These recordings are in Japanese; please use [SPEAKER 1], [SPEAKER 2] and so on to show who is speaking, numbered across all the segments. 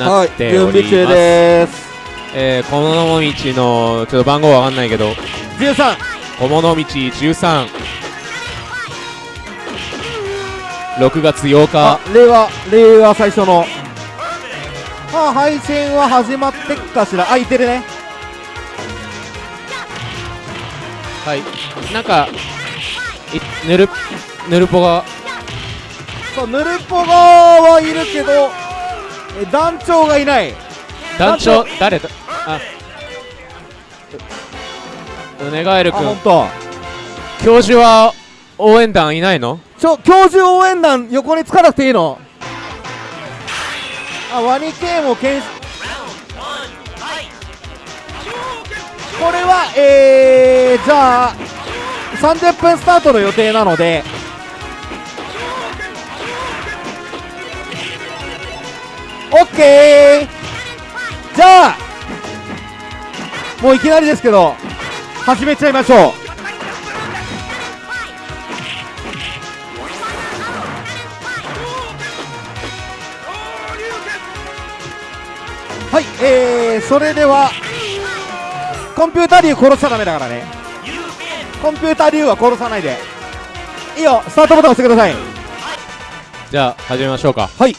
[SPEAKER 1] なっております、
[SPEAKER 2] 準備中です。
[SPEAKER 1] えー、小物道のちょっと番号わかんないけど。
[SPEAKER 2] 13
[SPEAKER 1] 小物道13 6月8
[SPEAKER 2] あ
[SPEAKER 1] 日
[SPEAKER 2] 令和令和最初の。まあ配信は始まってっかしら。空いてるね。
[SPEAKER 1] はい。なんかいぬるぬるぽが。
[SPEAKER 2] そうヌルポガはいるけどえ団長がいない。
[SPEAKER 1] 団長誰だ？あ。ううねがえる
[SPEAKER 2] あ
[SPEAKER 1] くん
[SPEAKER 2] 本当。
[SPEAKER 1] 教授は応援団いないの？
[SPEAKER 2] ちょ教授応援団横につかなくていいの？あワニ系もけんこれはえー、じゃあ30分スタートの予定なのでオッケーじゃあもういきなりですけど始めちゃいましょう。はい、えー、それではコンピューター竜殺しちゃダメだからね。コンピューター竜は殺さないで。いいよスタートボタン押してください。
[SPEAKER 1] じゃあ始めましょうか。
[SPEAKER 2] はい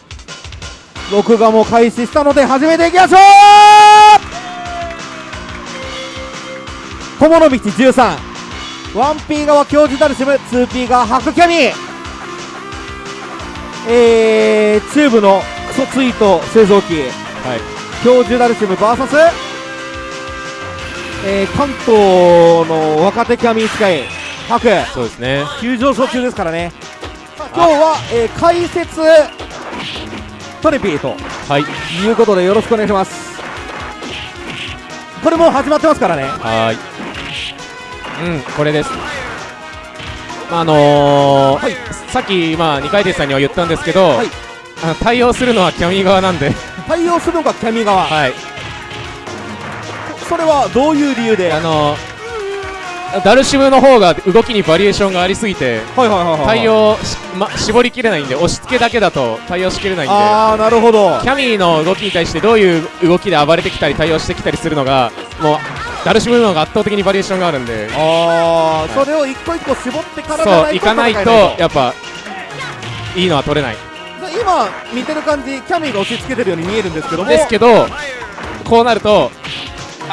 [SPEAKER 2] 録画も開始したので始めていきましょう。小物道13 1P 側教授ダルシム 2P 側ハクキャミ。えー、チューブのクソツイート製造機。
[SPEAKER 1] はい。
[SPEAKER 2] 教授ダルシム VS、えー、関東の若手キャミースカイハク。
[SPEAKER 1] そうですね。
[SPEAKER 2] 急上昇中ですからね。今日は、えー解説トレピーと
[SPEAKER 1] はい。
[SPEAKER 2] いうことでよろしくお願いします。これもう始まってますからね。
[SPEAKER 1] はーい。うんこれです。まああのー
[SPEAKER 2] はい。
[SPEAKER 1] さっきまあ二階堂さんには言ったんですけど、
[SPEAKER 2] はい。
[SPEAKER 1] あの対応するのはキャミー側なんで。
[SPEAKER 2] 対応するのがキャミ側、
[SPEAKER 1] はい。
[SPEAKER 2] それはどういう理由で？はい
[SPEAKER 1] あのダルシムの方が動きにバリエーションがありすぎて
[SPEAKER 2] はいはいはい
[SPEAKER 1] 対応し、ま、絞りきれないんで押し付けだけだと対応しきれないんで
[SPEAKER 2] ああなるほど。
[SPEAKER 1] キャミーの動きに対してどういう動きで暴れてきたり対応してきたりするのがもうダルシムの方が圧倒的にバリエーションがあるんで。
[SPEAKER 2] ああ、それを一個一個絞ってから
[SPEAKER 1] そういかないとやっぱいいのは取れない。
[SPEAKER 2] で今見てる感じキャミーが押し付けてるように見えるんですけども。
[SPEAKER 1] ですけどこうなると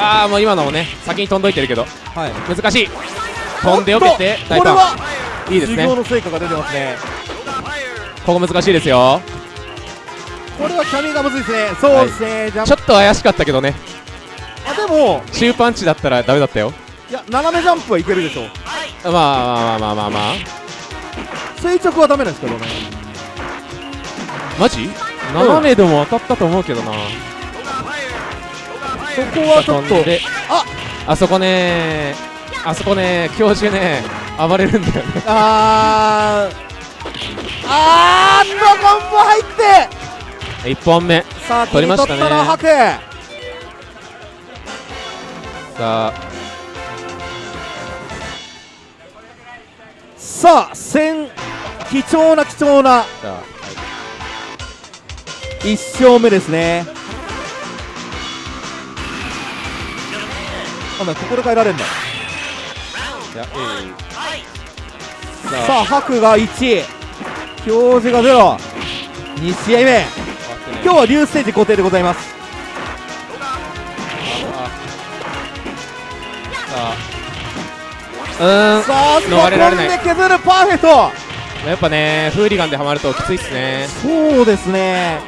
[SPEAKER 1] ああもう今のもね先に飛んどいてるけど。
[SPEAKER 2] はい。
[SPEAKER 1] 難しい。飛んでよけて
[SPEAKER 2] おっとこれは
[SPEAKER 1] ンいいですね。
[SPEAKER 2] の成果が出てますね。
[SPEAKER 1] ここ難しいですよ。
[SPEAKER 2] これはキャミーがむずいですね。そうですね、ジャン
[SPEAKER 1] ちょっと怪しかったけどね。
[SPEAKER 2] あでも
[SPEAKER 1] 中パンチだったらダメだったよ。
[SPEAKER 2] いや斜めジャンプはいけるでしょ
[SPEAKER 1] まあまあまあまあまあ。
[SPEAKER 2] 垂直はダメなんですけどね。
[SPEAKER 1] マジ？斜めでも当たったと思うけどな
[SPEAKER 2] そこはちょっと。あ！
[SPEAKER 1] あそこねあそこね教授ね暴れるんだよね。
[SPEAKER 2] あー。あーっとコンボ入って。
[SPEAKER 1] 1本目。
[SPEAKER 2] さあ
[SPEAKER 1] 取りましたね。さあ。
[SPEAKER 2] さあ戦貴重な貴重な。
[SPEAKER 1] じゃあ。
[SPEAKER 2] 1勝目ですねあなここで変えられるんだ
[SPEAKER 1] いやえいさあ
[SPEAKER 2] さあハクが1表示が0 2試合目。今日は竜ステージ固定でございます。
[SPEAKER 1] うーん。
[SPEAKER 2] さあ
[SPEAKER 1] 逃れられ
[SPEAKER 2] で削るパーフェクト。
[SPEAKER 1] やっぱねフーリガンでハマるときついっすね。
[SPEAKER 2] そうですね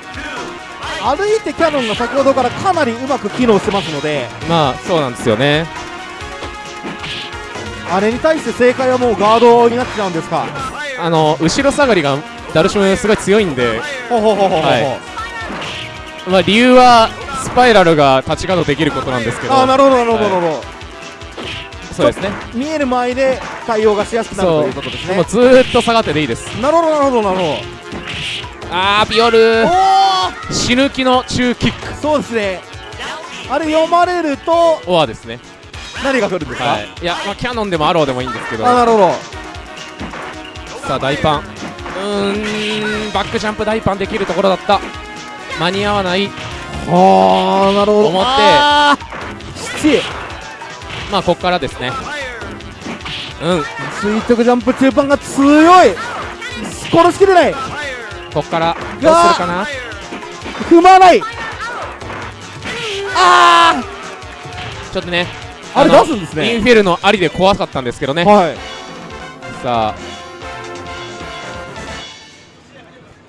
[SPEAKER 2] 歩いてキャノンが先ほどからかなりうまく機能してますので
[SPEAKER 1] まあそうなんですよね。
[SPEAKER 2] あれに対して正解はもうガードになっちゃうんですか？
[SPEAKER 1] あの後ろ下がりがダルシムすごい強いんで。
[SPEAKER 2] ほうほうほうほうほう、
[SPEAKER 1] はい。まあ理由はスパイラルが立ちガードできることなんですけど。
[SPEAKER 2] ああなるほどなるほどなるほど、
[SPEAKER 1] そうですね。
[SPEAKER 2] 見える前で対応がしやすくなるということですね。
[SPEAKER 1] もう。ずーっと下がってでいいです。
[SPEAKER 2] なるほどなるほどなるほど
[SPEAKER 1] あーピオル。
[SPEAKER 2] お
[SPEAKER 1] 死ぬ気の中キック。
[SPEAKER 2] おそうですね。あれ読まれると
[SPEAKER 1] オアですね。
[SPEAKER 2] 何が来るんですか、
[SPEAKER 1] はい。いやまあキャノンでもアローでもいいんですけど。
[SPEAKER 2] あなるほど。
[SPEAKER 1] さあ大パン。うーんバックジャンプ大パンできるところだった。間に合わない。
[SPEAKER 2] はあなるほど。
[SPEAKER 1] 思って。
[SPEAKER 2] あー7
[SPEAKER 1] まあここからですね。うん。
[SPEAKER 2] 垂直ジャンプ中盤が強い。殺しきれない
[SPEAKER 1] ここからどうするかな？
[SPEAKER 2] 踏まない。あ
[SPEAKER 1] ちょっとね
[SPEAKER 2] ああれ
[SPEAKER 1] の
[SPEAKER 2] 出すんですね。
[SPEAKER 1] インフェルノありで怖かったんですけどね。
[SPEAKER 2] はい。
[SPEAKER 1] さあ。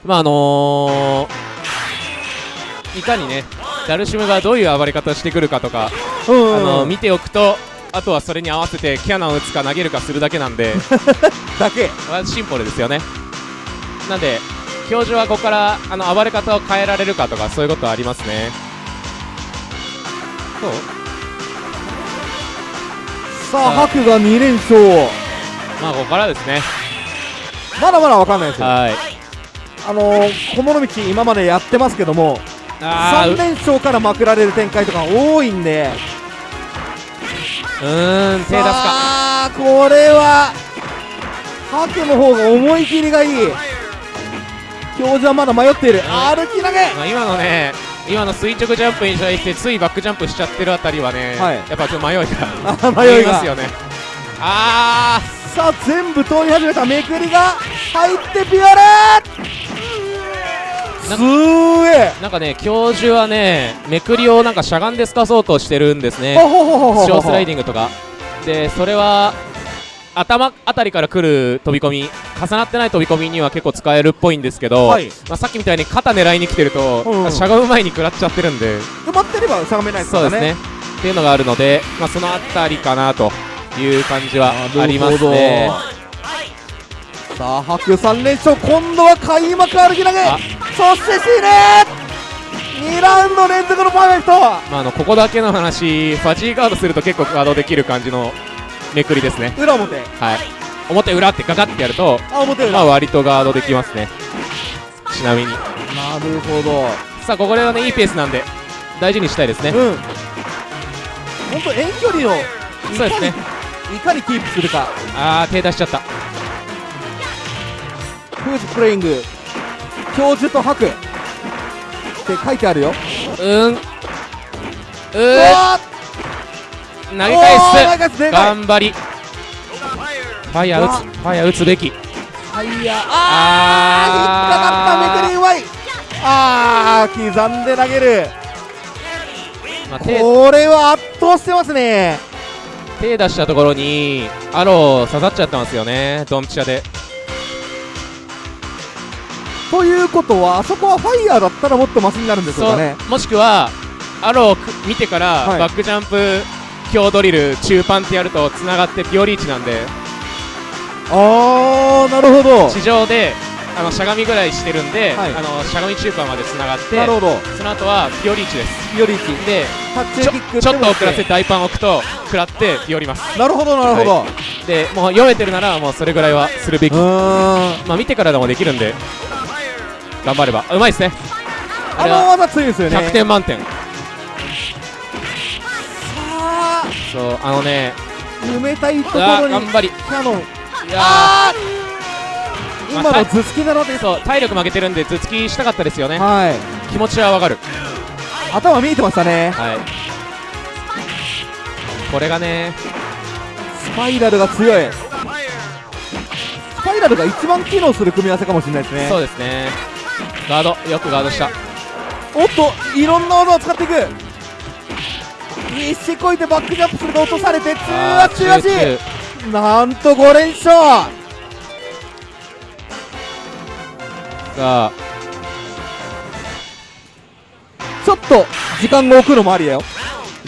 [SPEAKER 1] まああのー、いかにねダルシムがどういう暴れ方をしてくるかとか、
[SPEAKER 2] うん。
[SPEAKER 1] あの見ておくとあとはそれに合わせてキャナを打つか投げるかするだけなんで。
[SPEAKER 2] だけ。
[SPEAKER 1] まあシンプルですよね。なんで表示はここからあの暴れ方を変えられるかとかそういうことはありますね。そう。
[SPEAKER 2] さあ
[SPEAKER 1] あ。
[SPEAKER 2] 白が2連勝。
[SPEAKER 1] まあここからですね。
[SPEAKER 2] まだまだわかんないですよ。
[SPEAKER 1] はい。
[SPEAKER 2] あのー、小物道今までやってますけども3
[SPEAKER 1] あー。う
[SPEAKER 2] 連勝からまくられる展開とか多いんで。
[SPEAKER 1] うーん手出すか。
[SPEAKER 2] これは白の方が思い切りがいい表示はまだ迷っている。歩き投げ。
[SPEAKER 1] まあ、今のね今の垂直ジャンプに対してついバックジャンプしちゃってるあたりはね、
[SPEAKER 2] はい。
[SPEAKER 1] やっぱちょっと迷いが
[SPEAKER 2] あ迷い
[SPEAKER 1] ますよね。あ
[SPEAKER 2] さあ全部通り始めためくりが入ってピオレ
[SPEAKER 1] な
[SPEAKER 2] すーえ。
[SPEAKER 1] ーなんかね教授はねめくりをなんかしゃがんで透かそうとしてるんですね。スライディングとか。でそれは頭あたりから来る飛び込み重なってない飛び込みには結構使えるっぽいんですけど、
[SPEAKER 2] はい。
[SPEAKER 1] まあ、さっきみたいに肩狙いに来てると、
[SPEAKER 2] うん。うん
[SPEAKER 1] しゃがむ前に食らっちゃってるんで。
[SPEAKER 2] 埋まってればしゃがめないですからね。
[SPEAKER 1] そうですね。っていうのがあるので、まあ、そのあたりかなという感じはありますね。
[SPEAKER 2] さあ白3連勝今度は開幕歩き投げ。
[SPEAKER 1] あ。
[SPEAKER 2] そしてシーネ2ラウンド連続のパーフェクト。
[SPEAKER 1] まあ、あのここだけの話ファジーガードすると結構ガードできる感じのめくりですね。
[SPEAKER 2] 裏表。
[SPEAKER 1] はい。表裏ってガガってやると、
[SPEAKER 2] あ表裏。
[SPEAKER 1] まあ、割とガードできますね。ちなみに。
[SPEAKER 2] なるほど。
[SPEAKER 1] さあここではねいいペースなんで大事にしたいですね。
[SPEAKER 2] うん。本当遠距離の
[SPEAKER 1] そうですね。
[SPEAKER 2] いかにキープするか。
[SPEAKER 1] あー手出しちゃった。
[SPEAKER 2] フーズプレイング。教授と白って書いてあるよ。
[SPEAKER 1] うん。う
[SPEAKER 2] う
[SPEAKER 1] ー
[SPEAKER 2] わ
[SPEAKER 1] 投げ返す。頑張り。ファイヤー打つ。ファイヤー打つべき。
[SPEAKER 2] はいやあー。引っかかった。めくりうまい。あー刻んで投げる。
[SPEAKER 1] まあ、手
[SPEAKER 2] これは圧倒してますね。
[SPEAKER 1] 手出したところにアロー刺さっちゃってますよね。ドンピシャで。
[SPEAKER 2] ということはあそこはファイヤーだったらもっとマシになるんでしょうかね。
[SPEAKER 1] もしくはアロー見てから、
[SPEAKER 2] はい。
[SPEAKER 1] バックジャンプ強ドリル中パンってやるとつながってピオリーチなんで。
[SPEAKER 2] あーなるほど。
[SPEAKER 1] 地上であのしゃがみぐらいしてるんで、
[SPEAKER 2] はい。
[SPEAKER 1] あのしゃがみ中パンまでつながって
[SPEAKER 2] なるほど。
[SPEAKER 1] その後はピオリーチです。
[SPEAKER 2] ピオリーチ。
[SPEAKER 1] でちょちょっと遅らせ
[SPEAKER 2] て
[SPEAKER 1] て大パン置くと食らってピオります
[SPEAKER 2] なるほどなるほど、
[SPEAKER 1] はでもう読めてるならもうそれぐらいはするべき。
[SPEAKER 2] うーん。
[SPEAKER 1] まあ見てからでもできるんで。頑張れば。うまいですね。あ
[SPEAKER 2] あの技強いですよね。
[SPEAKER 1] 100点満点そうあのね。
[SPEAKER 2] ー埋めたいとこ
[SPEAKER 1] あ
[SPEAKER 2] ろに
[SPEAKER 1] ー頑張り。い
[SPEAKER 2] キャノン。
[SPEAKER 1] や
[SPEAKER 2] あー
[SPEAKER 1] まあ
[SPEAKER 2] 今の頭突きなので
[SPEAKER 1] ーそう体力負けてるんで頭突きしたかったですよね。
[SPEAKER 2] はい。
[SPEAKER 1] 気持ちはわかる。
[SPEAKER 2] 頭見えてましたね。
[SPEAKER 1] はい。これがね。
[SPEAKER 2] スパイラルが強い。スパイラルが一番機能する組み合わせかもしれないですね。
[SPEAKER 1] そうですね。ガード。よくガードした。
[SPEAKER 2] おっといろんな技を使っていく必死こいてバックジャンプすると落とされて中
[SPEAKER 1] あ
[SPEAKER 2] 足中足
[SPEAKER 1] 中
[SPEAKER 2] なんと5連勝。
[SPEAKER 1] さあ
[SPEAKER 2] ちょっと時間が置くのもありだよ。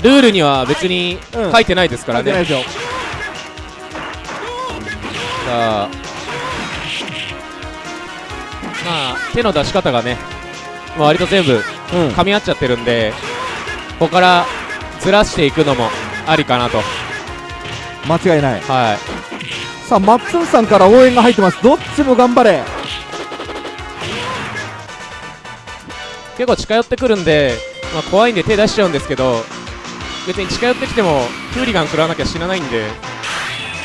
[SPEAKER 1] ルールには別に
[SPEAKER 2] うん
[SPEAKER 1] 書いてないですからね、
[SPEAKER 2] 関係ないですよ。
[SPEAKER 1] さあまあ手の出し方がね、まあ、割と全部
[SPEAKER 2] うん。
[SPEAKER 1] 噛み合っちゃってるんでここからずらしていくのもありかなと。
[SPEAKER 2] 間違いない。
[SPEAKER 1] はい。
[SPEAKER 2] さあマッツンさんから応援が入ってます。どっちも頑張れ。
[SPEAKER 1] 結構近寄ってくるんで、まあ、怖いんで手出しちゃうんですけど別に近寄ってきてもフーリガン食らわなきゃ死なないんで。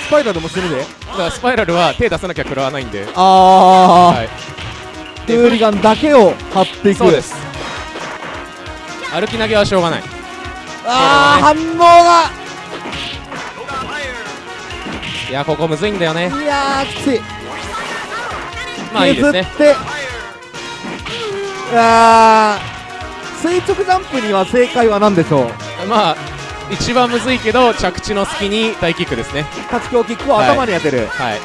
[SPEAKER 2] スパイラルも死ぬで。
[SPEAKER 1] だからスパイラルは手出さなきゃ食らわないんで、
[SPEAKER 2] ああ、
[SPEAKER 1] はい、
[SPEAKER 2] フーリガンだけを張っていく。
[SPEAKER 1] そうです。歩き投げはしょうがない
[SPEAKER 2] ああ、反応が。
[SPEAKER 1] いやここむずいんだよね。
[SPEAKER 2] いやーきつい。
[SPEAKER 1] まあいいですね。
[SPEAKER 2] 削って。あー垂直ジャンプには正解は何でしょう？
[SPEAKER 1] まあ一番むずいけど着地の隙に大キックですね。
[SPEAKER 2] 立ち強キックを頭に当てる、
[SPEAKER 1] はい。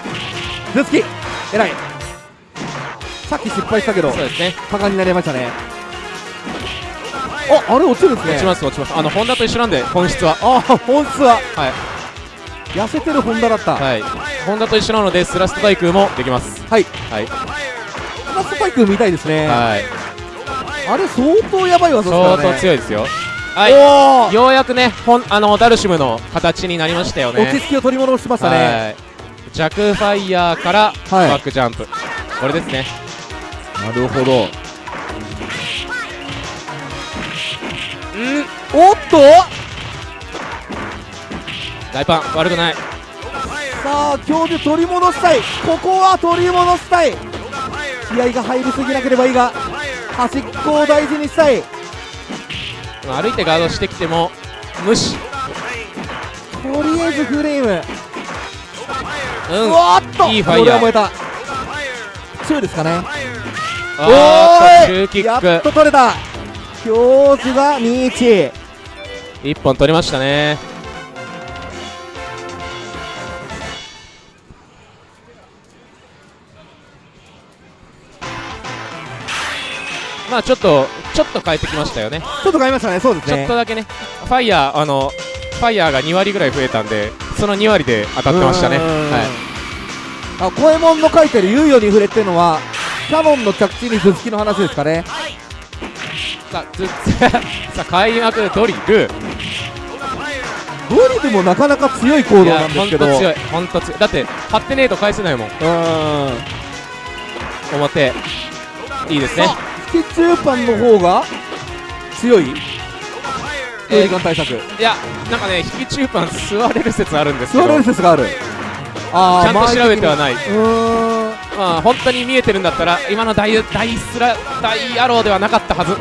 [SPEAKER 2] 頭突き偉い。さっき失敗したけど
[SPEAKER 1] そうですね。
[SPEAKER 2] 果敢になりましたねああれ落ちるんですね。
[SPEAKER 1] 落ちます落ちます。あのホンダと一緒なんで本質は。
[SPEAKER 2] ああ本質は。
[SPEAKER 1] はい。
[SPEAKER 2] 痩せてるホンダだった。はい、
[SPEAKER 1] はいホンダと一緒なのでスラスト対空もできます。はい。
[SPEAKER 2] ラストパイク見たいですね、
[SPEAKER 1] はい。
[SPEAKER 2] あれ相当やばい技ですから
[SPEAKER 1] 相
[SPEAKER 2] ね
[SPEAKER 1] 当強いですよ。はい。ようやくねほんあのダルシムの形になりましたよね。
[SPEAKER 2] 落ち着きを取り戻しましたね、
[SPEAKER 1] はい。弱ファイヤーから
[SPEAKER 2] はい
[SPEAKER 1] バックジャンプ、これですね。
[SPEAKER 2] なるほどおっと。
[SPEAKER 1] 大パン悪くない。
[SPEAKER 2] さあ教授取り戻したい。ここは取り戻したい。気合が入りすぎなければいいが端っこを大事にしたい。
[SPEAKER 1] まあ歩いてガードしてきても無視。
[SPEAKER 2] とりあえずフレーム、
[SPEAKER 1] うん。
[SPEAKER 2] うわーっと。
[SPEAKER 1] いいファイヤー。
[SPEAKER 2] 燃えた。強いですかね。おーい。
[SPEAKER 1] 中キッ
[SPEAKER 2] やっと
[SPEAKER 1] ク
[SPEAKER 2] 取れた教授が2-1
[SPEAKER 1] 1本取りましたね。まあちょっとちょっと変えてきましたよね。
[SPEAKER 2] ちょっと変えましたねそうです
[SPEAKER 1] ちょっ
[SPEAKER 2] ね
[SPEAKER 1] とだけね。ファイヤーあのファイヤーが2割ぐらい増えたんでその2割で当たってましたね。はい。
[SPEAKER 2] あコエモンの書いてる猶予に触れっていうのはキャノンの着地に頭突きの話ですかね
[SPEAKER 1] さあずさあ開幕ドリル。
[SPEAKER 2] ドリルもなかなか強い行動なんですけど。
[SPEAKER 1] 強い。ほんと強い。だって張ってねえと返せないもん。
[SPEAKER 2] うーん。
[SPEAKER 1] 表。いいですね。
[SPEAKER 2] スキチューパンの方が強い？
[SPEAKER 1] えー
[SPEAKER 2] 時間対策。
[SPEAKER 1] いやなんかね引き中パン座れる説あるんですけど。
[SPEAKER 2] 座れる説がある。あ
[SPEAKER 1] ちゃんと調べてはない
[SPEAKER 2] い。うーん。
[SPEAKER 1] まあ本当に見えてるんだったら今の大大スラ大アローではなかったはず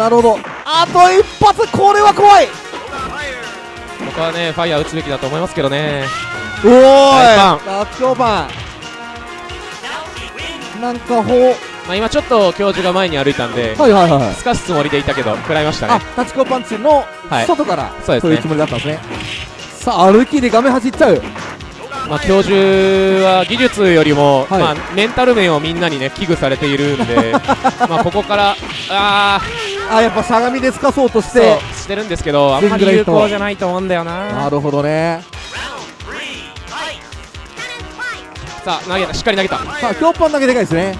[SPEAKER 2] なるほど。あと一発。これは怖い。
[SPEAKER 1] 僕はねファイヤー打つべきだと思いますけどね。
[SPEAKER 2] おーい。
[SPEAKER 1] 大パン。
[SPEAKER 2] ラッキョパンなんかほう。
[SPEAKER 1] まあ今ちょっと教授が前に歩いたんで
[SPEAKER 2] はいはいはい
[SPEAKER 1] すかすつもりでいたけど食らいました
[SPEAKER 2] あ
[SPEAKER 1] ね
[SPEAKER 2] タチコパンチの
[SPEAKER 1] はい。
[SPEAKER 2] 外から、
[SPEAKER 1] そうですね。
[SPEAKER 2] いうつもりだったんですね。さあ歩きで画面走っちゃう。
[SPEAKER 1] まあ教授は技術よりも、
[SPEAKER 2] はい。
[SPEAKER 1] まあメンタル面をみんなにね危惧されているんで まあここからあ
[SPEAKER 2] あやっぱしゃがみで透かそうとし
[SPEAKER 1] ー
[SPEAKER 2] て
[SPEAKER 1] してるんですけどあんまり有効じゃないと思うんだよな。
[SPEAKER 2] なるほどね。
[SPEAKER 1] さあ投げた。しっかり投げた。
[SPEAKER 2] さあ強パン投げでかいですね。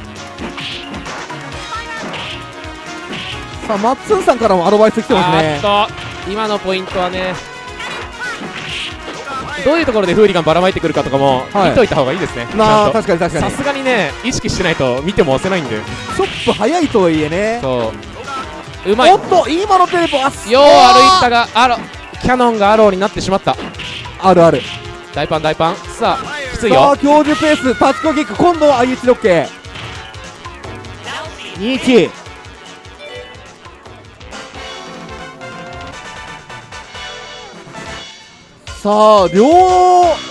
[SPEAKER 2] さあマッツンさんからもアドバイス来てますね。
[SPEAKER 1] 今のポイントはね。どういうところでフーリガンばらまいてくるかとかも
[SPEAKER 2] はい。
[SPEAKER 1] 見といた方がいいですね、
[SPEAKER 2] まあ確かに確かに。
[SPEAKER 1] さすがにね意識してないと見ても押せないんで。
[SPEAKER 2] ちょっと早いとはいえね。
[SPEAKER 1] そううまい。よ
[SPEAKER 2] おっと今のテレポあ
[SPEAKER 1] う歩いたがアロキャノンがアローになってしまった。
[SPEAKER 2] あるある。
[SPEAKER 1] 大パン大パン。さあきつい
[SPEAKER 2] さ
[SPEAKER 1] よ
[SPEAKER 2] あ教授ペースタッチコキック今度は IH ロッケ。21さあ両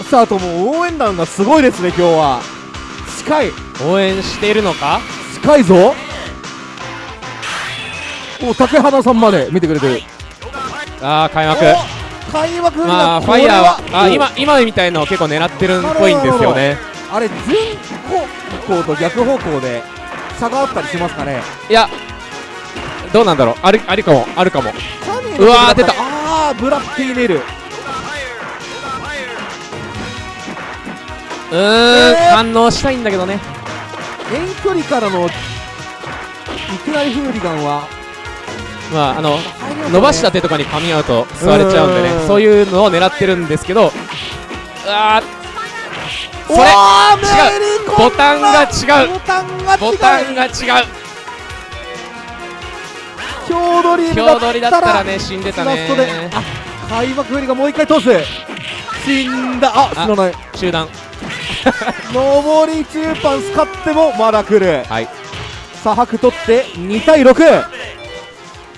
[SPEAKER 2] 者とも応援団がすごいですね今日は。近い。
[SPEAKER 1] 応援しているのか？
[SPEAKER 2] 近いぞお竹花さんまで見てくれてる。
[SPEAKER 1] ああ開幕。
[SPEAKER 2] お開幕
[SPEAKER 1] まあファイヤーはあ
[SPEAKER 2] お
[SPEAKER 1] 今今みたいのを結構狙ってるっぽいんですよね。
[SPEAKER 2] あれ順方向と逆方向で差があったりしますかね。
[SPEAKER 1] いやどうなんだろう。あるあるかも。あるかも。うわー出た。
[SPEAKER 2] ああブラッティネル。
[SPEAKER 1] うーん、
[SPEAKER 2] えー。
[SPEAKER 1] 反応したいんだけどね。
[SPEAKER 2] 遠距離からのいきなりフーリガンは
[SPEAKER 1] まああの伸ばした手とかに噛み合うと座れちゃうんで
[SPEAKER 2] うん。
[SPEAKER 1] ねそういうのを狙ってるんですけどうわーそれ違う。ボタンが違う。
[SPEAKER 2] ボタンが違う。
[SPEAKER 1] ボタンが違う。
[SPEAKER 2] 強
[SPEAKER 1] 取りだったら
[SPEAKER 2] ね
[SPEAKER 1] ね死んでたね。
[SPEAKER 2] あ開幕フーリガンもう一回通す。死んだ。あ
[SPEAKER 1] あ
[SPEAKER 2] 死なない。
[SPEAKER 1] 中断
[SPEAKER 2] 上り中パン使ってもまだ来る。
[SPEAKER 1] はい。
[SPEAKER 2] さあ白取って2対6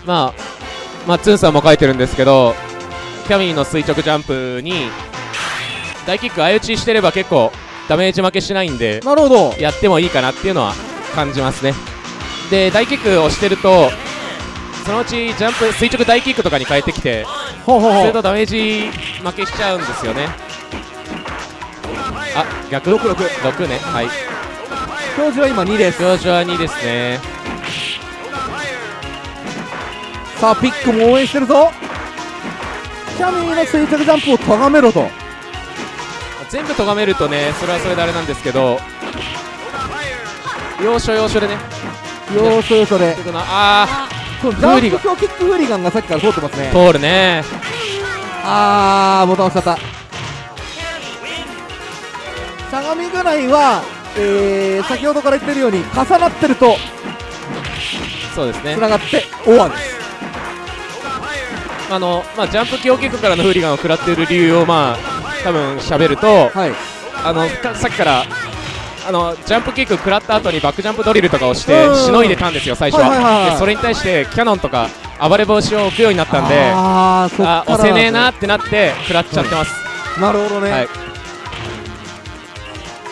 [SPEAKER 1] まあまあ、ツンさんも書いてるんですけどキャミーの垂直ジャンプに大キック相打ちしてれば結構ダメージ負けしないんで
[SPEAKER 2] なるほど。
[SPEAKER 1] やってもいいかなっていうのは感じますね。で大キックをしてるとそのうちジャンプ垂直大キックとかに変えてきて
[SPEAKER 2] ほうほうほう。
[SPEAKER 1] それとダメージ負けしちゃうんですよね。あ逆
[SPEAKER 2] ？66
[SPEAKER 1] 6ね。はい。
[SPEAKER 2] 教授は今2です。
[SPEAKER 1] 表示は2ですね
[SPEAKER 2] さあピックも応援してるぞ。キャミーの垂直ジャンプを咎めろと。
[SPEAKER 1] 全部咎めるとねそれはそれであれなんですけど。要所要所でね。
[SPEAKER 2] 要所要所で。
[SPEAKER 1] ちょっとなあ
[SPEAKER 2] このジャンプ強キックフーリガンがさっきから通ってますね。
[SPEAKER 1] ー通るね。
[SPEAKER 2] あーボタン押しちゃった。しゃがみぐらいは、えー、先ほどから言ってるように重なってると
[SPEAKER 1] そうですね。
[SPEAKER 2] つながってオアです
[SPEAKER 1] あの、まあ、ジャンプ強キックからのフーリガンを食らっている理由をまあ多分喋ると
[SPEAKER 2] はい。
[SPEAKER 1] あのかさっきからあのジャンプキック食らった後にバックジャンプドリルとかをして
[SPEAKER 2] うん。
[SPEAKER 1] しのいでたんですよ最初は,、
[SPEAKER 2] はいはいはい。
[SPEAKER 1] それに対してキャノンとか暴れ防止を置くようになったんで
[SPEAKER 2] あ
[SPEAKER 1] あ押せねえなってなって食らっちゃってます、
[SPEAKER 2] なるほどね、
[SPEAKER 1] はい。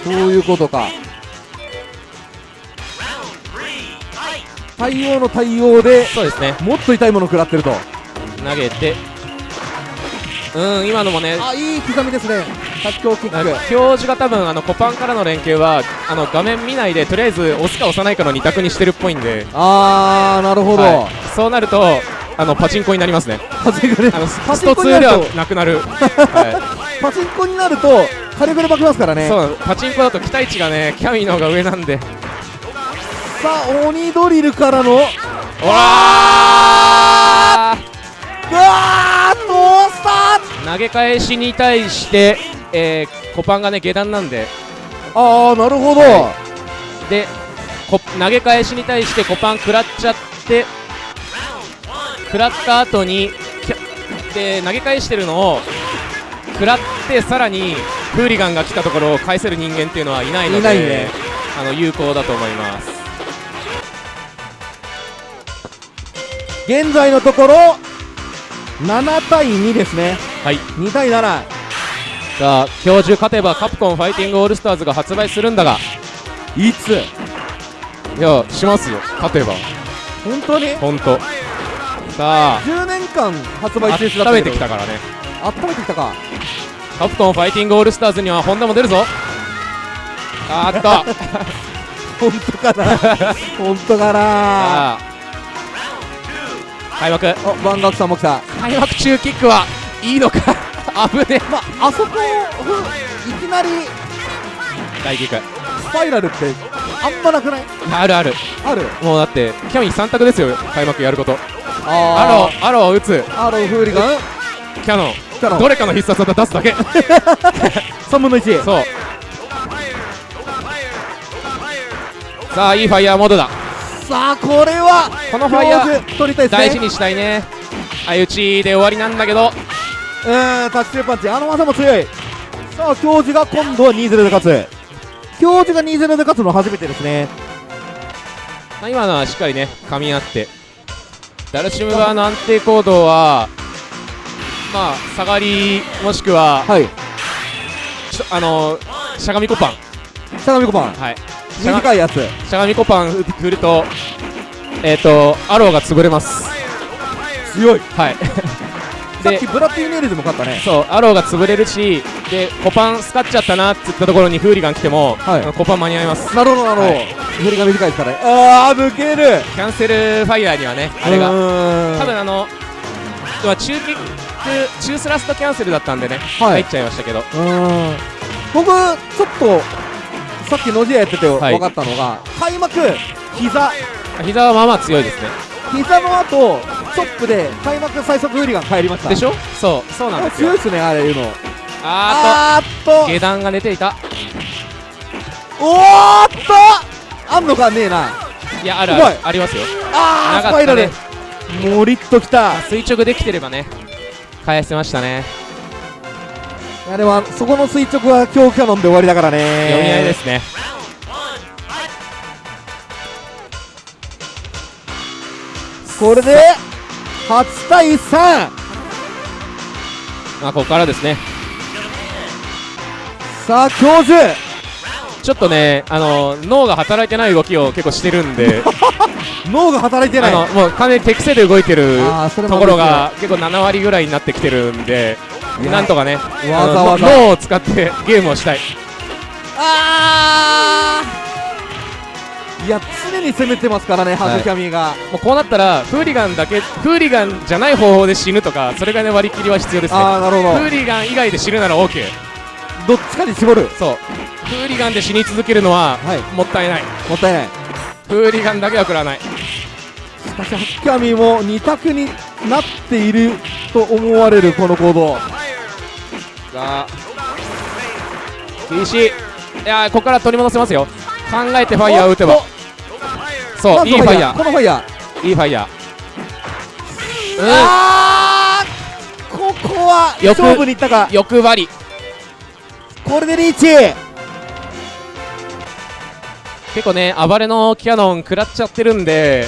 [SPEAKER 2] そういうことか。対応の対応で
[SPEAKER 1] そうですね。
[SPEAKER 2] もっと痛いもの食らってると
[SPEAKER 1] 投げて。うん今のもね。
[SPEAKER 2] あいい刻みですね。発狂キック
[SPEAKER 1] 教授が多分あのコパンからの連携はあの画面見ないでとりあえず押すか押さないかの2択にしてるっぽいんで、
[SPEAKER 2] あーなるほど、
[SPEAKER 1] はい。そうなるとあのパチンコになりますね。
[SPEAKER 2] パチンコね
[SPEAKER 1] あの
[SPEAKER 2] パ
[SPEAKER 1] スト2
[SPEAKER 2] チンコになる
[SPEAKER 1] では
[SPEAKER 2] と
[SPEAKER 1] なくなる、はい。
[SPEAKER 2] パチンコになると火力で負けますからね。
[SPEAKER 1] そうパチンコだと期待値がねキャミーの方が上なんで。
[SPEAKER 2] さあ鬼ドリルからの。うわ
[SPEAKER 1] おら
[SPEAKER 2] ーうわートースター
[SPEAKER 1] 投げ返しに対して、えーコパンがね下段なんで。
[SPEAKER 2] ああなるほど、
[SPEAKER 1] はでこ投げ返しに対してコパン食らっちゃって食らった後にで投げ返してるのを食らってさらにフーリガンが来たところを返せる人間っていうのはいないので
[SPEAKER 2] ね。
[SPEAKER 1] あの有効だと思います。
[SPEAKER 2] 現在のところ7対2ですね。
[SPEAKER 1] はい。
[SPEAKER 2] 2対7
[SPEAKER 1] さあ今日中勝てばカプコンファイティングオールスターズが発売するんだが
[SPEAKER 2] いつ？
[SPEAKER 1] いやしますよ。勝てば。
[SPEAKER 2] 本当に？
[SPEAKER 1] 本当。さあ。
[SPEAKER 2] 10年間発売中止だった
[SPEAKER 1] 温め
[SPEAKER 2] けど
[SPEAKER 1] てきたからね。
[SPEAKER 2] 温めてきたか。
[SPEAKER 1] カプコンファイティングオールスターズにはホンダも出るぞ。あーっと。
[SPEAKER 2] 本当かな？本当かな？
[SPEAKER 1] 開幕。
[SPEAKER 2] おバンガクさんも来た。
[SPEAKER 1] 開幕中キックはいいのか？危ね
[SPEAKER 2] まああそこふいきなり
[SPEAKER 1] え大キック。
[SPEAKER 2] スパイラルってあんまなくない？
[SPEAKER 1] あるある。
[SPEAKER 2] ある？
[SPEAKER 1] もうだってキャミー3択ですよ開幕やること。
[SPEAKER 2] あ
[SPEAKER 1] アローアローを打つ。
[SPEAKER 2] ーアローフーリガン？
[SPEAKER 1] キャノン。
[SPEAKER 2] キャノン。
[SPEAKER 1] どれかの必殺技出すだけ。
[SPEAKER 2] 3分の1
[SPEAKER 1] そう。さあいいファイヤーモードだ
[SPEAKER 2] さあこれは
[SPEAKER 1] このファイヤー
[SPEAKER 2] ー取りたいですね。
[SPEAKER 1] 大事にしたいね。相打ちで終わりなんだけど。
[SPEAKER 2] うーんタッチパンチ。あの技も強い。さあ教授が今度は2-0で勝つ。教授が2-0で勝つの初めてですね。
[SPEAKER 1] まあ今のはしっかりね噛み合って。ダルシム側の安定行動はまあ下がりもしくは
[SPEAKER 2] はい。
[SPEAKER 1] あのしゃがみコパン
[SPEAKER 2] しゃがみコパン
[SPEAKER 1] はい
[SPEAKER 2] 短いやつ。
[SPEAKER 1] しゃがみコパン振るとえっ、とアローが潰れます。
[SPEAKER 2] 強い。
[SPEAKER 1] はい。
[SPEAKER 2] さっ
[SPEAKER 1] で
[SPEAKER 2] きブラッディ・ネイルズも勝ったね。
[SPEAKER 1] そうアローが潰れるしでコパンスカっちゃったなって言ったところにフーリガン来ても、
[SPEAKER 2] はい。
[SPEAKER 1] コパン間に合います。
[SPEAKER 2] なるほどなるほど、
[SPEAKER 1] はい。
[SPEAKER 2] 振りが短いですからね。ああ抜ける。
[SPEAKER 1] キャンセルファイヤーにはねあれが。
[SPEAKER 2] が
[SPEAKER 1] 多分あのまあ中キック中スラストキャンセルだったんでね、
[SPEAKER 2] はい。
[SPEAKER 1] 入っちゃいましたけど。
[SPEAKER 2] うーん。僕ちょっとさっきノジアやってて
[SPEAKER 1] はい。
[SPEAKER 2] 分かったのが、開幕膝。
[SPEAKER 1] 膝はまあまあ強いですね。
[SPEAKER 2] 膝の後チョップで開幕最速フーリガン帰りました。
[SPEAKER 1] でしょ？そう。そうなん
[SPEAKER 2] あ
[SPEAKER 1] ですよ。
[SPEAKER 2] 強いっすねあれいうの。
[SPEAKER 1] あ
[SPEAKER 2] あーっと。
[SPEAKER 1] 下段が寝ていた。
[SPEAKER 2] おーっと。あんのかねえな。い
[SPEAKER 1] やあるある。ありますよ。
[SPEAKER 2] あー、
[SPEAKER 1] なかった
[SPEAKER 2] スパイラル。
[SPEAKER 1] ね
[SPEAKER 2] もりっときた。
[SPEAKER 1] 垂直できてればね。返せましたね
[SPEAKER 2] あれはそこの垂直は強キャノンで終わりだからね。
[SPEAKER 1] 読み合いですね。
[SPEAKER 2] これで8対3
[SPEAKER 1] まあここからですね。
[SPEAKER 2] さあ教授。
[SPEAKER 1] ちょっとねあの脳が働いてない動きを結構してるんで。
[SPEAKER 2] 脳が働いてない。
[SPEAKER 1] もう完全に手癖で動いてると
[SPEAKER 2] も
[SPEAKER 1] ころが結構7割ぐらいになってきてるんでなんとかね
[SPEAKER 2] わざわざ。
[SPEAKER 1] 脳を使ってゲームをしたい。
[SPEAKER 2] あー。いや常に攻めてますからねハグキャミが、
[SPEAKER 1] もうこうなったらフーリガンだけフーリガンじゃない方法で死ぬとかそれがね割り切りは必要ですね。
[SPEAKER 2] ああなるほど。
[SPEAKER 1] フーリガン以外で死ぬなら OK
[SPEAKER 2] どっちかに絞る。
[SPEAKER 1] そう。フーリガンで死に続けるのは
[SPEAKER 2] はい。
[SPEAKER 1] もったいない。
[SPEAKER 2] もったいない。
[SPEAKER 1] フーリガンだけは食らわない。
[SPEAKER 2] しかしハグキャミも2択になっていると思われるこの行動
[SPEAKER 1] さあ厳しいいやーここから取り戻せますよ。考えてファイヤーを打てば。そういいファイヤ
[SPEAKER 2] このファイヤー。
[SPEAKER 1] ーいいファイヤー。
[SPEAKER 2] あー。ここは勝負にいったか。
[SPEAKER 1] うん欲張り。
[SPEAKER 2] これでリーチ。
[SPEAKER 1] 結構ね暴れのキャノン食らっちゃってるんで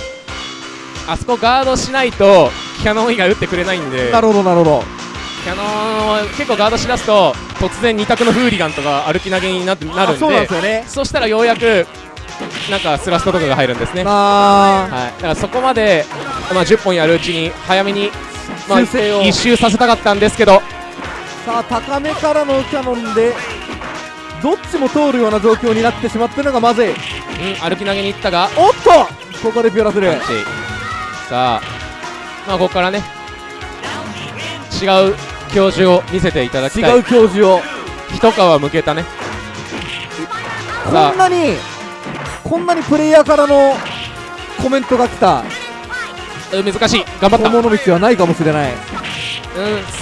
[SPEAKER 1] あそこガードしないとキャノン以外打ってくれないんで。
[SPEAKER 2] なるほどなるほど
[SPEAKER 1] キャノンを結構ガードしだすと突然2択のフーリガンとか歩き投げになってなるんで
[SPEAKER 2] あそうなんですよね。
[SPEAKER 1] そしたらようやくなんかスラストとかが入るんですね。
[SPEAKER 2] あ。
[SPEAKER 1] はい、だからそこまで、まあ、10本やるうちに早めに、まあ、一周させたかったんですけど。
[SPEAKER 2] ーさあ高めからのキャノンでどっちも通るような状況になってしまってるのがまずい。
[SPEAKER 1] うん、歩き投げに行ったが。
[SPEAKER 2] おっとここでピオラする
[SPEAKER 1] さあ、まあ、ここからね。違う教授を見せていただきたい。
[SPEAKER 2] 違う教授を。
[SPEAKER 1] 一皮むけたね。
[SPEAKER 2] こ
[SPEAKER 1] さ
[SPEAKER 2] んなにこんなにプレイヤーからのコメントが来た。
[SPEAKER 1] 難しい。頑張った。
[SPEAKER 2] 友の道はないかもしれない。
[SPEAKER 1] うん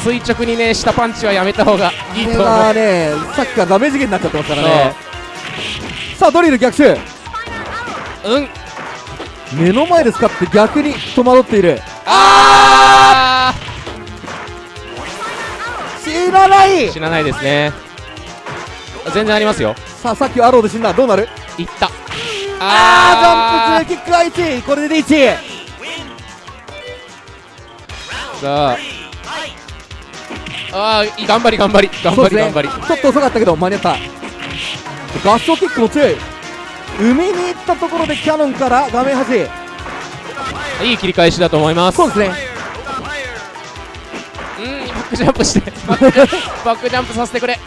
[SPEAKER 1] 垂直にね下パンチはやめた方がいい
[SPEAKER 2] ことれ
[SPEAKER 1] 思う。
[SPEAKER 2] がねさっきからダメージ源になっちゃってますからね。さあドリル逆襲。
[SPEAKER 1] うん。
[SPEAKER 2] 目の前で使って逆に戸惑っている。
[SPEAKER 1] あ
[SPEAKER 2] 死なない。
[SPEAKER 1] ー死なないですね。全然ありますよ。
[SPEAKER 2] さあさっきはアローで死んだ。どうなる？
[SPEAKER 1] いった。
[SPEAKER 2] あージャンプ中キックが1これでリーチ
[SPEAKER 1] さあ。あーい頑張り頑張り。頑張り頑張り。
[SPEAKER 2] ちょっと遅かったけど間に合った。合唱キックも強い。海に行ったところでキャノンから画面端。
[SPEAKER 1] いい切り返しだと思います。
[SPEAKER 2] そうですね
[SPEAKER 1] ックジャンプしてバックジャンプさせてくれ。う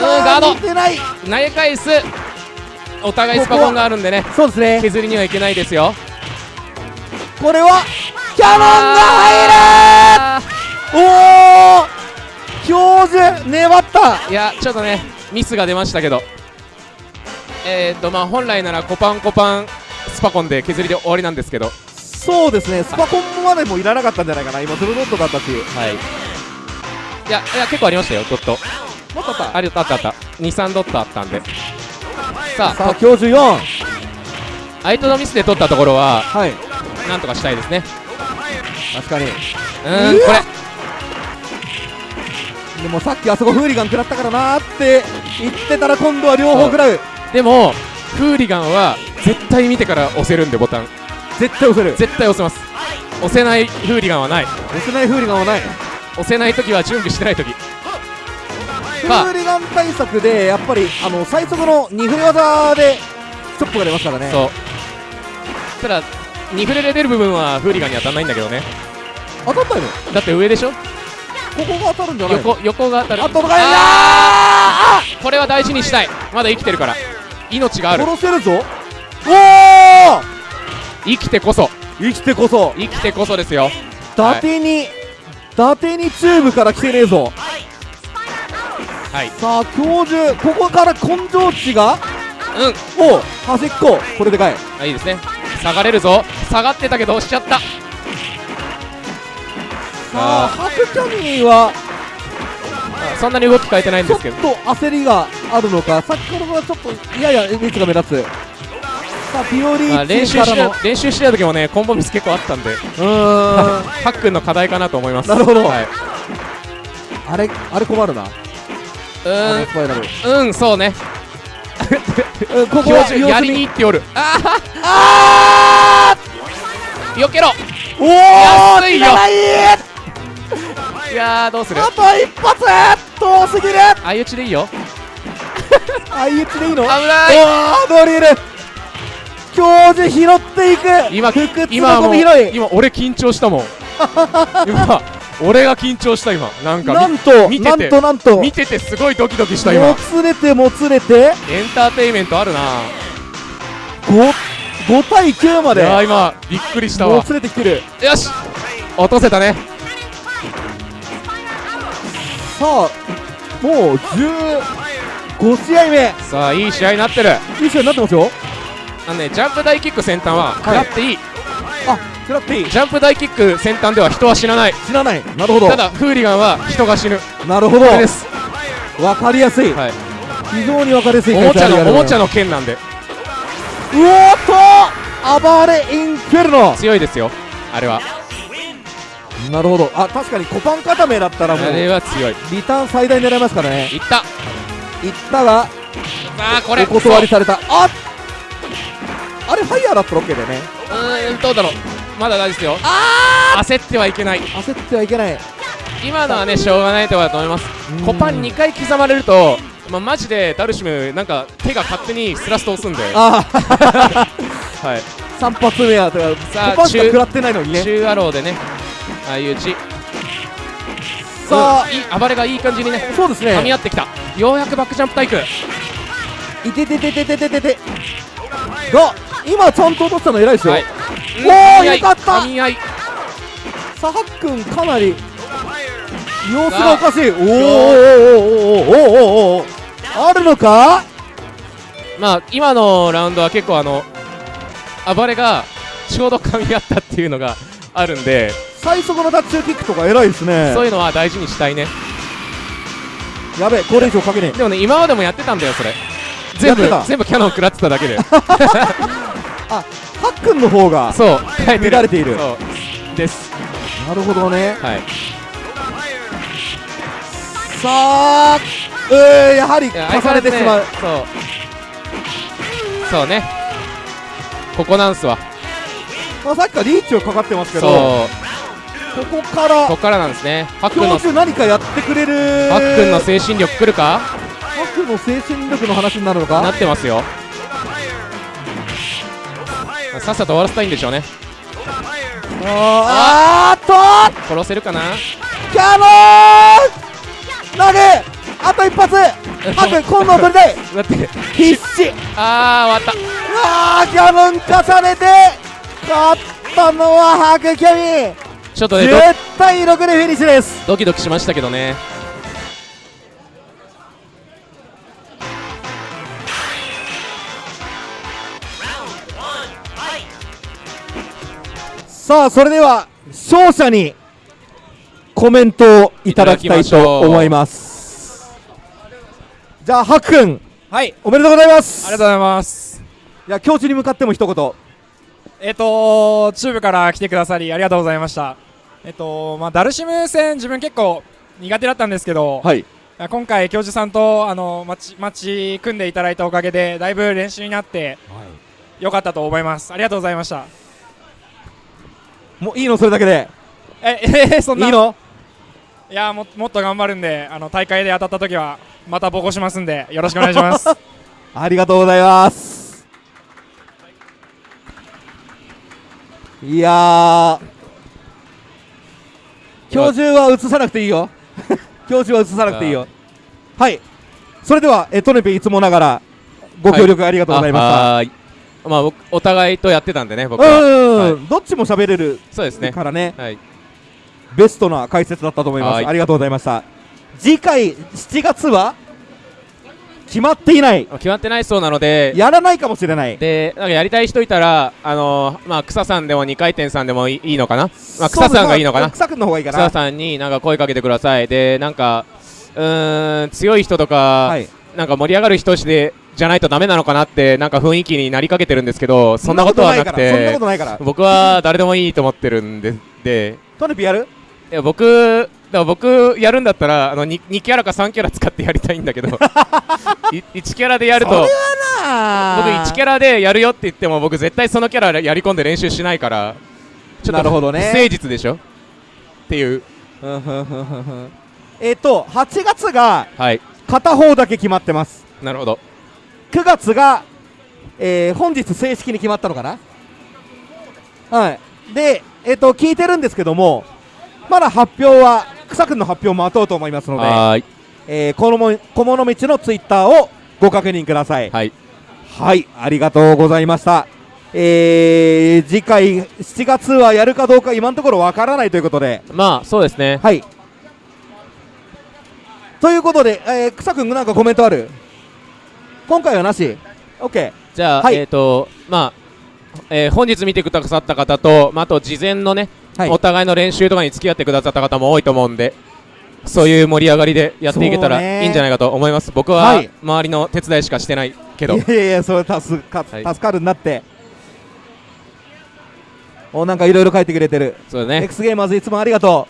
[SPEAKER 1] ガード。投げ返すお互いスパコンがあるんでね。
[SPEAKER 2] そうですね。
[SPEAKER 1] 削りにはいけないですよ。
[SPEAKER 2] これはキャノンが
[SPEAKER 1] あ
[SPEAKER 2] 入る。おお教授粘った。
[SPEAKER 1] ーいやちょっとねミスが出ましたけど。えー、っとまあ本来ならコパンコパンスパコンで削りで終わりなんですけど。は
[SPEAKER 2] そうですね。スパコンまでもいらなかったんじゃないかな。今ドルドットだったし
[SPEAKER 1] いいやいや結構ありましたよドット。
[SPEAKER 2] もっとあった。
[SPEAKER 1] ありあったあった。23ドットあったんで。さあ
[SPEAKER 2] さあ教授4
[SPEAKER 1] 相手のミスで取ったところは
[SPEAKER 2] はい。
[SPEAKER 1] なんとかしたいですね。
[SPEAKER 2] 確かに。
[SPEAKER 1] うーんこれ。
[SPEAKER 2] でもさっきあそこフーリガン食らったからなーって言ってたら今度は両方食らう。
[SPEAKER 1] でもフーリガンは絶対見てから押せるんでボタン。
[SPEAKER 2] 絶対押せる。
[SPEAKER 1] 絶対押せます。押せないフーリガンはない。
[SPEAKER 2] 押せないフーリガンはない
[SPEAKER 1] 押せない時は準備してない時。
[SPEAKER 2] フーリガン対策でやっぱりあの最速の2振り技でチョップが出ますからね。
[SPEAKER 1] そう。ただ2フレで出る部分はフーリガンに当たらないんだけどね。
[SPEAKER 2] 当たったよ
[SPEAKER 1] だって上でしょ？
[SPEAKER 2] ここが当たるんじゃない
[SPEAKER 1] 横横が当たる。
[SPEAKER 2] あとのがい。
[SPEAKER 1] これは大事にしたい。まだ生きてるから。命がある。
[SPEAKER 2] 殺せるぞ。おお
[SPEAKER 1] 生きてこそ。
[SPEAKER 2] 生きてこそ。
[SPEAKER 1] 生きてこそですよ。
[SPEAKER 2] 伊達に、伊達にチューブから来てねえぞ。
[SPEAKER 1] はい。
[SPEAKER 2] さあ教授ここから根性値が？
[SPEAKER 1] うん。
[SPEAKER 2] おう端っこ。これでかい。
[SPEAKER 1] あいいですね。下がれるぞ。下がってたけど押しちゃった。
[SPEAKER 2] さあハクキャミーは？
[SPEAKER 1] あそんなに動き変えてないん
[SPEAKER 2] ちょっ
[SPEAKER 1] ですけど。
[SPEAKER 2] と焦りがあるのか？先ほどはちょっとやや率が目立つさあピオリーチ
[SPEAKER 1] 習して練習してた時もねコンボミス結構あったんで。
[SPEAKER 2] うーん。
[SPEAKER 1] ハックンの課題かなと思います。
[SPEAKER 2] なるほど。
[SPEAKER 1] はい、
[SPEAKER 2] あれあれ困るな。
[SPEAKER 1] うん。うんそうね。
[SPEAKER 2] う んここ
[SPEAKER 1] 教
[SPEAKER 2] は
[SPEAKER 1] 授やりに
[SPEAKER 2] に
[SPEAKER 1] 行っておる。あ
[SPEAKER 2] あ
[SPEAKER 1] ー。避けろ。
[SPEAKER 2] おお
[SPEAKER 1] 安いよ。
[SPEAKER 2] ない
[SPEAKER 1] いやーどうする？
[SPEAKER 2] あと一発。遠すぎる。
[SPEAKER 1] 相打ちでいいよ。
[SPEAKER 2] 相打ちでいいの？
[SPEAKER 1] 危ない。
[SPEAKER 2] おおドリル教授拾っていく。
[SPEAKER 1] 今今も今俺緊張したもん。今俺が緊張した今。なんかみ
[SPEAKER 2] なんとなん
[SPEAKER 1] 見てて。
[SPEAKER 2] となんと。
[SPEAKER 1] 見ててすごいドキドキした今。
[SPEAKER 2] もつれてもつれて。
[SPEAKER 1] エンターテインメントあるな。
[SPEAKER 2] 5, 5対9ま
[SPEAKER 1] いや今びっくりしたわ。
[SPEAKER 2] もつれてきてる。
[SPEAKER 1] よし。落とせたね。
[SPEAKER 2] さあもう15試合目。
[SPEAKER 1] さあいい試合になってる。
[SPEAKER 2] いい試合になってますよ
[SPEAKER 1] あのねジャンプ大キック先端は食らっていい、
[SPEAKER 2] あ食らっていい
[SPEAKER 1] ジャンプ大キック先端では人は死なない。
[SPEAKER 2] 死なない。なるほど。
[SPEAKER 1] ただフーリガンは人が死ぬ。
[SPEAKER 2] なるほど。
[SPEAKER 1] です。
[SPEAKER 2] わかりやすい。
[SPEAKER 1] はい。
[SPEAKER 2] 非常にわかりやすい
[SPEAKER 1] おもちゃのおもちゃの剣なんで。
[SPEAKER 2] うおーっと！暴れインフェルノ。
[SPEAKER 1] 強いですよ。あれは。
[SPEAKER 2] なるほど。あ確かにコパン固めだったらもう
[SPEAKER 1] あれは強い。
[SPEAKER 2] リターン最大狙いますからね。
[SPEAKER 1] いった。
[SPEAKER 2] いったが
[SPEAKER 1] さあこれ。
[SPEAKER 2] お断りされた。ああれファイヤーだったら OK だよね。
[SPEAKER 1] うーんどうだろう。まだ大丈夫ですよ。焦ってはいけない。
[SPEAKER 2] 焦ってはいけない。
[SPEAKER 1] 今のはねしょうがないところだと思います。
[SPEAKER 2] うん。
[SPEAKER 1] コパン2回刻まれるとまあ、マジでダルシムなんか手が勝手にスラスト押すんで、
[SPEAKER 2] あ
[SPEAKER 1] はい、
[SPEAKER 2] 3発目は
[SPEAKER 1] さあ
[SPEAKER 2] コパンしか食らってないのにね。
[SPEAKER 1] 中アローでね。相打ち
[SPEAKER 2] さあ。
[SPEAKER 1] うんいい暴れがいい感じにね
[SPEAKER 2] そうですね。
[SPEAKER 1] 噛み合ってきた。ようやくバックジャンプタイク
[SPEAKER 2] いてててててててて。が今ちゃんと落としたの偉いですよ、
[SPEAKER 1] はい、
[SPEAKER 2] お
[SPEAKER 1] お
[SPEAKER 2] よかった。
[SPEAKER 1] さ
[SPEAKER 2] はっくんかなり様子がおかしい。おーおーおーおーおおおあるのか？
[SPEAKER 1] まあ今のラウンドは結構あの暴れがちょうど噛み合ったっていうのがあるんで。
[SPEAKER 2] 最速のダッチキックとか偉いですね。
[SPEAKER 1] そういうのは大事にしたいね。
[SPEAKER 2] やべえこれ以上かけねえ。
[SPEAKER 1] でもね今までもやってたんだよそれ。全部全部キャノン食らってただけで。
[SPEAKER 2] えハッ君の方が
[SPEAKER 1] そう
[SPEAKER 2] 乱れている。
[SPEAKER 1] です。
[SPEAKER 2] なるほどね。
[SPEAKER 1] はい。
[SPEAKER 2] さあうーやはり重ねてしまう、
[SPEAKER 1] ねそう。そうね。ここなんすわ
[SPEAKER 2] まあ、さっきからリーチはかかってますけ
[SPEAKER 1] そ
[SPEAKER 2] ど
[SPEAKER 1] う。
[SPEAKER 2] ここから
[SPEAKER 1] ここからなんですね。ハックンの
[SPEAKER 2] 何かやってくれる
[SPEAKER 1] ハックンの精神力来るか？
[SPEAKER 2] ハックの精神力の話になるのか？
[SPEAKER 1] なってますよさっさと終わらせたいんでしょうね。
[SPEAKER 2] あーあーっと！
[SPEAKER 1] 殺せるかな？
[SPEAKER 2] キャノン！投げ！あと一発！ハック今度は取りたい
[SPEAKER 1] だって。
[SPEAKER 2] 必死！
[SPEAKER 1] あー終わっ
[SPEAKER 2] うわーキャノン重ねて！勝ったのはハクキャミ！
[SPEAKER 1] たちょっとねド
[SPEAKER 2] 10対6でフィニッシュです。
[SPEAKER 1] ドキドキしましたけどね
[SPEAKER 2] さあそれでは勝者にコメントをいただきたいと思いますじゃあハックン
[SPEAKER 3] はい、
[SPEAKER 2] おめでとうございます
[SPEAKER 3] ありがとうございます。
[SPEAKER 2] いや教授に向かっても一言
[SPEAKER 3] えっ、と、チューブから来てくださりありがとうございました。えっ、と、まあ、ダルシム戦、自分結構苦手だったんですけど、
[SPEAKER 2] はい
[SPEAKER 3] 今回、教授さんとあのマッチマッチ組んでいただいたおかげで、だいぶ練習になって、よかったと思います。ありがとうございました。
[SPEAKER 2] もういいのそれだけで。
[SPEAKER 3] え、えーそんな。い
[SPEAKER 2] いの？
[SPEAKER 3] いやも、もっと頑張るんで、あの大会で当たった時は、またボコしますんで、よろしくお願いします。
[SPEAKER 2] ありがとうございます。いやー。教授は映さなくていいよ。教授は映さなくていいよ。はい。それではえトネペいつもながらご協力ありがとうございました、
[SPEAKER 1] あはーいまあ僕お互いとやってたんでね僕
[SPEAKER 2] うん
[SPEAKER 1] ははい。
[SPEAKER 2] どっちも喋れる
[SPEAKER 1] そうですね。
[SPEAKER 2] からね。
[SPEAKER 1] はい。
[SPEAKER 2] ベストな解説だったと思います、
[SPEAKER 1] はい。
[SPEAKER 2] ありがとうございました。次回7月は？決まっていない。
[SPEAKER 1] 決まってないそうなので。
[SPEAKER 2] やらないかもしれない。
[SPEAKER 1] でなんかやりたい人いたらあのーまあ草さんでも2回転さんでもいいのかな？まあ草さんがいいのかな？
[SPEAKER 2] 草くんの方がいいかな。
[SPEAKER 1] 草さんになんか声かけてください。でなんかうーん強い人とか、
[SPEAKER 2] はい。
[SPEAKER 1] なんか盛り上がる人でじゃないとダメなのかなってなんか雰囲気になりかけてるんですけどそんなことはなく
[SPEAKER 2] そんな
[SPEAKER 1] て
[SPEAKER 2] ことないから。
[SPEAKER 1] 僕は誰でもいいと思ってるんで。で
[SPEAKER 2] トネピやる？
[SPEAKER 1] いや僕だ僕やるんだったらあの 2, 2キャラか3キャラ使ってやりたいんだけど。い1キャラでやると僕1キャラでやるよって言っても僕絶対そのキャラやり込んで練習しないからちょっと
[SPEAKER 2] なるほどね。
[SPEAKER 1] 不誠実でしょ？っていう。
[SPEAKER 2] えっと8月が
[SPEAKER 1] はい。
[SPEAKER 2] 片方だけ決まってます。
[SPEAKER 1] なるほど
[SPEAKER 2] 9月が、えー本日正式に決まったのかな？はい。でえっ、と聞いてるんですけどもまだ発表は草くんの発表を待とうと思いますので、えー、このも小物道のツイッターをご確認ください。
[SPEAKER 1] はい。
[SPEAKER 2] はいありがとうございました。えー、次回7月はやるかどうか今のところわからないということで。
[SPEAKER 1] まあそうですね。
[SPEAKER 2] はい。ということで、えー、草くんなんかコメントある？今回はなし。OK
[SPEAKER 1] じゃあ、
[SPEAKER 2] はい。
[SPEAKER 1] えっ、とまあ、えー本日見てくださった方と、まあ、あと事前のね、
[SPEAKER 2] はい。
[SPEAKER 1] お互いの練習とかに付き合ってくださった方も多いと思うんでそういう盛り上がりでやっていけたらいいんじゃないかと思います。僕は
[SPEAKER 2] はい。
[SPEAKER 1] 周りの手伝いしかしてないけど。
[SPEAKER 2] いやいやいやそれ助か,、
[SPEAKER 1] はい。
[SPEAKER 2] 助かるんだって。おなんかいろいろ書いてくれてる。
[SPEAKER 1] そうだね。
[SPEAKER 2] X ゲーマーズいつもありがと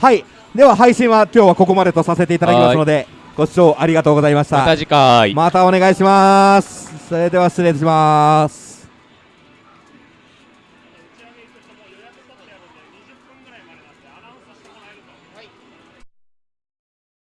[SPEAKER 2] う。はい。では配信は今日はここまでとさせていただきますのでご視聴ありがとうございました。
[SPEAKER 1] また次回。
[SPEAKER 2] またお願いします。それでは失礼します